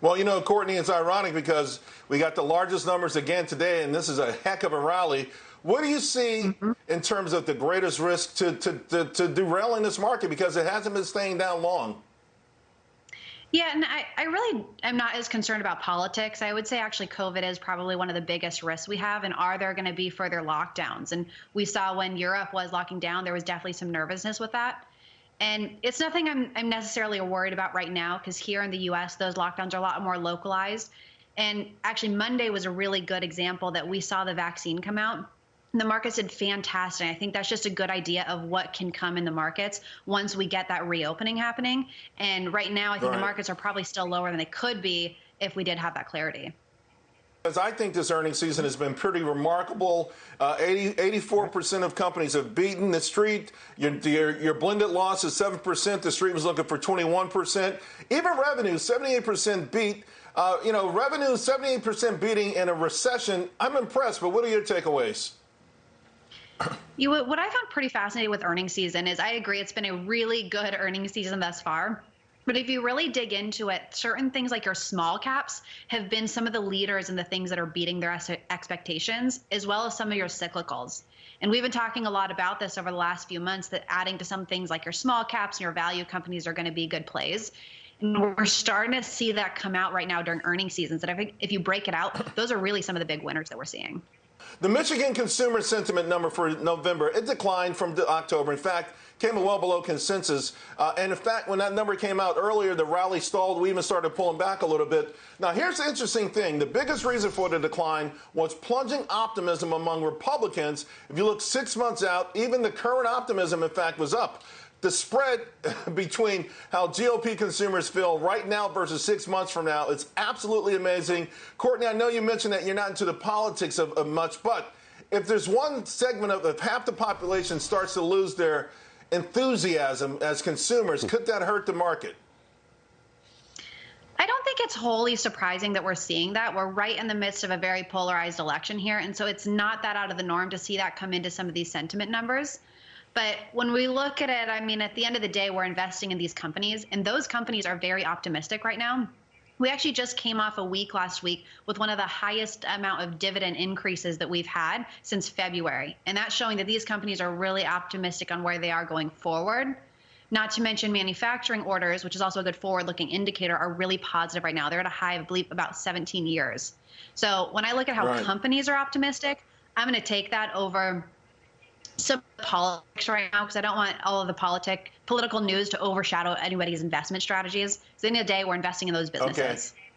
Well, you know, Courtney, it's ironic because we got the largest numbers again today, and this is a heck of a rally. What do you see mm-hmm. in terms of the greatest risk to, to, to, to derailing this market because it hasn't been staying down long? Yeah, and I, I really am not as concerned about politics. I would say actually COVID is probably one of the biggest risks we have. And are there going to be further lockdowns? And we saw when Europe was locking down, there was definitely some nervousness with that. And it's nothing I'm, I'm necessarily worried about right now because here in the US, those lockdowns are a lot more localized. And actually, Monday was a really good example that we saw the vaccine come out the markets did fantastic. I think that's just a good idea of what can come in the markets once we get that reopening happening. And right now, I think right. the markets are probably still lower than they could be if we did have that clarity. As I think this earnings season has been pretty remarkable. Uh, 80, 84% of companies have beaten the street. Your, your, your blended loss is 7%. The street was looking for 21%. Even revenue, 78% beat. Uh, you know, revenue, 78% beating in a recession. I'm impressed, but what are your takeaways? You, what I found pretty fascinating with earnings season is I agree it's been a really good earnings season thus far. But if you really dig into it, certain things like your small caps have been some of the leaders and the things that are beating their expectations, as well as some of your cyclicals. And we've been talking a lot about this over the last few months that adding to some things like your small caps and your value companies are going to be good plays. And we're starting to see that come out right now during earnings seasons. And I think if you break it out, those are really some of the big winners that we're seeing. The Michigan consumer sentiment number for November, it declined from October. In fact, came well below consensus. Uh, and in fact, when that number came out earlier, the rally stalled. We even started pulling back a little bit. Now, here's the interesting thing. The biggest reason for the decline was plunging optimism among Republicans. If you look six months out, even the current optimism, in fact, was up the spread between how GOP consumers feel right now versus six months from now is absolutely amazing. Courtney, I know you mentioned that you're not into the politics of, of much, but if there's one segment of if half the population starts to lose their enthusiasm as consumers, could that hurt the market? I don't think it's wholly surprising that we're seeing that. We're right in the midst of a very polarized election here. And so it's not that out of the norm to see that come into some of these sentiment numbers. But when we look at it, I mean, at the end of the day, we're investing in these companies, and those companies are very optimistic right now. We actually just came off a week last week with one of the highest amount of dividend increases that we've had since February. And that's showing that these companies are really optimistic on where they are going forward. Not to mention manufacturing orders, which is also a good forward looking indicator, are really positive right now. They're at a high, I believe, about 17 years. So when I look at how right. companies are optimistic, I'm going to take that over some politics right now because I don't want all of the politic political news to overshadow anybody's investment strategies. At the end of the day, we're investing in those businesses. Okay.